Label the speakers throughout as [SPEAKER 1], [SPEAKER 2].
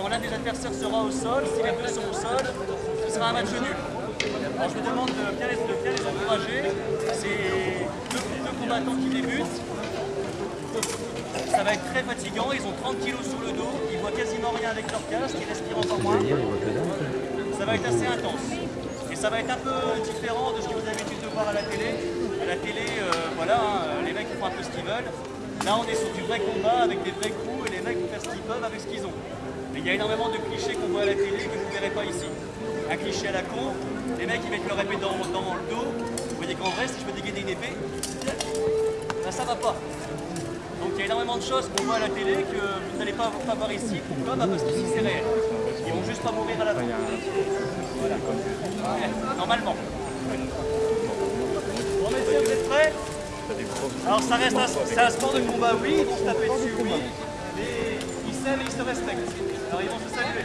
[SPEAKER 1] quand l'un des adversaires sera au sol, si les deux sont au sol, ce sera un match nul. Alors je me demande de bien les, de les encourager. C'est deux, deux combattants qui débutent. Ça va être très fatigant, ils ont 30 kilos sur le dos, ils voient quasiment rien avec leur casque, ils respirent encore moins. Ça va être assez intense. Et ça va être un peu différent de ce que vous avez l'habitude de voir à la télé. À la télé, euh, voilà, hein, les mecs font un peu ce qu'ils veulent. Là, on est sur du vrai combat avec des vrais coups et les mecs vont faire ce qu'ils peuvent avec ce qu'ils ont. Il y a énormément de clichés qu'on voit à la télé que vous ne verrez pas ici. Un cliché à la con, les mecs ils mettent leur épée dans, le dos. Vous voyez qu'en vrai, si je veux dégainer une épée, ben, ça va pas. Donc il y a énormément de choses qu'on voit à la télé que vous n'allez pas, pas voir ici. Pourquoi? Bah Parce qu'ici c'est réel. Ils vont juste pas mourir à la fin. Voilà. Normalement. Bon messieurs, vous êtes prêts? Alors ça reste un, un sport de combat, oui, ils vont se taper dessus, oui. Mais ils s'aiment et ils se respectent. Alors ils vont se saluer.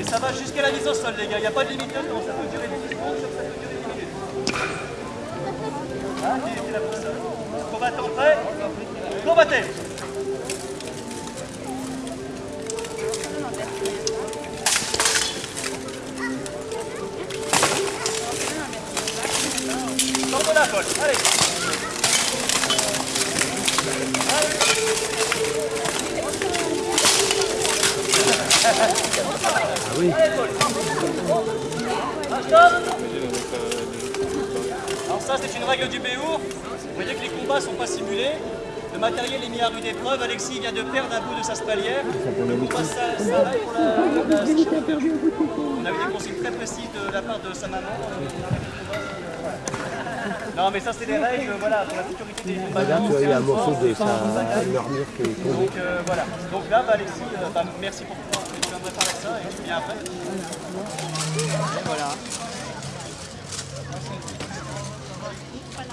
[SPEAKER 1] Et ça va jusqu'à la mise au sol les gars, il n'y a pas de limite de temps, ça peut durer 10 secondes, ça peut durer 10 minutes. Ah, qui est là pour Combattant prêt? Combattez
[SPEAKER 2] Ah oui.
[SPEAKER 1] Alors ça, c'est une règle du Béour. Vous voyez que les combats ne sont pas simulés. Le matériel est mis à rude épreuve. Alexis vient de perdre un bout de sa spalière. Le combat s'a- s'arrête pour la, pour la On a eu des consignes très précises de la part de sa maman. Non mais ça c'est des règles voilà, pour la sécurité des
[SPEAKER 2] Là,
[SPEAKER 1] combattants.
[SPEAKER 2] tu vois, il y a un morceau de sa armure qui est tombé.
[SPEAKER 1] donc euh, voilà. Donc là, bah, Alexis, euh, bah, merci pour toi. Faire avec ça et je viens après. Et voilà.
[SPEAKER 2] Ah,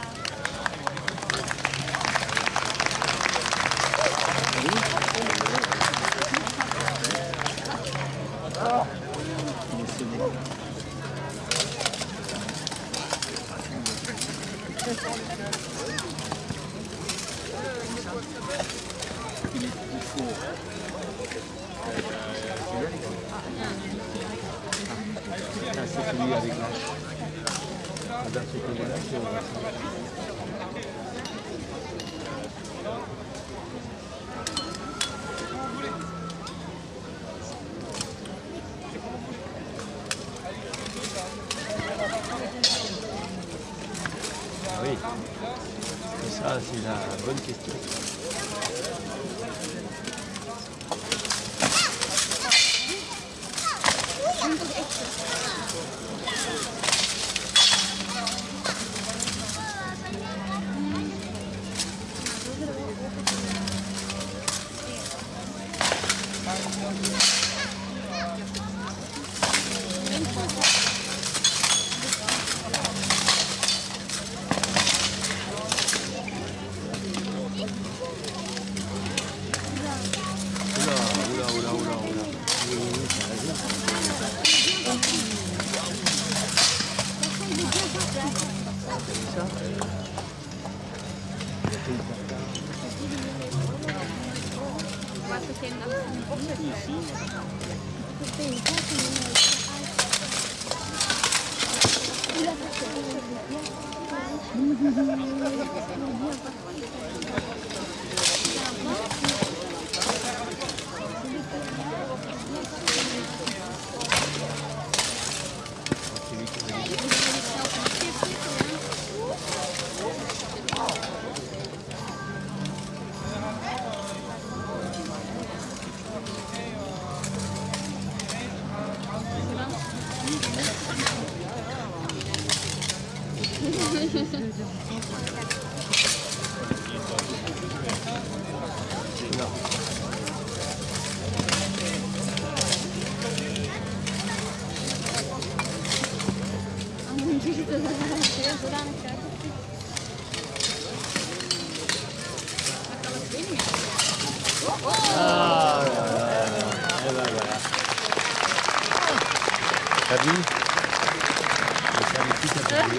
[SPEAKER 2] Ah, oui. Ça, c'est la bonne question. Oula, oula, oula, oula, oula. Oui, oui, oui, t'as raison. C'est ça C'est Non. Ah là là là. Eh ben voilà. T'as vu Mais ça, les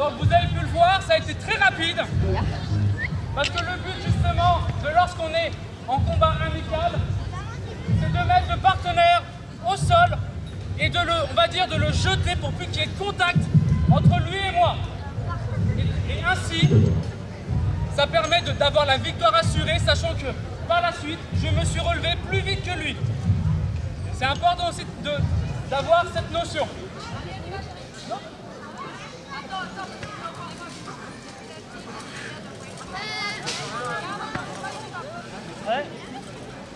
[SPEAKER 3] Donc vous avez pu le voir, ça a été très rapide. Parce que le but justement de lorsqu'on est en combat amical, c'est de mettre le partenaire au sol et de le, on va dire, de le jeter pour plus qu'il y ait contact entre lui et moi. Et, et ainsi, ça permet d'avoir la victoire assurée, sachant que par la suite, je me suis relevé plus vite que lui. C'est important aussi d'avoir cette notion.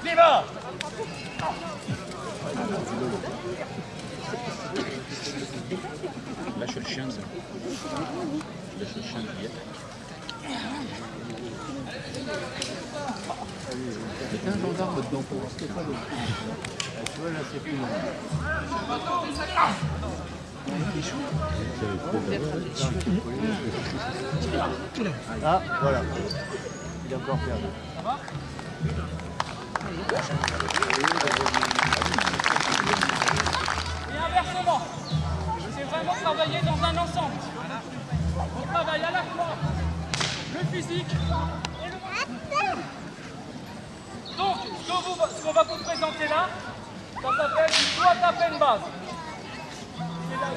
[SPEAKER 1] Viva
[SPEAKER 2] Lâche le chien, ça. Lâche le chien. Mettez un gendarme dedans pour voir ce qu'il y a pas de Ah, Tu vois, là, c'est plus long. Ah, voilà. Il est encore perdu.
[SPEAKER 3] Et inversement, c'est vraiment travailler dans un ensemble. On travaille à la fois le physique et le. Donc, ce qu'on va vous présenter là, ça s'appelle du à peine base.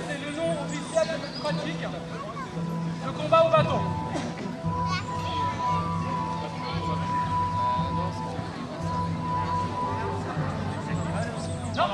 [SPEAKER 3] C'est le nom officiel de cette pratique, le combat au bâton. Non.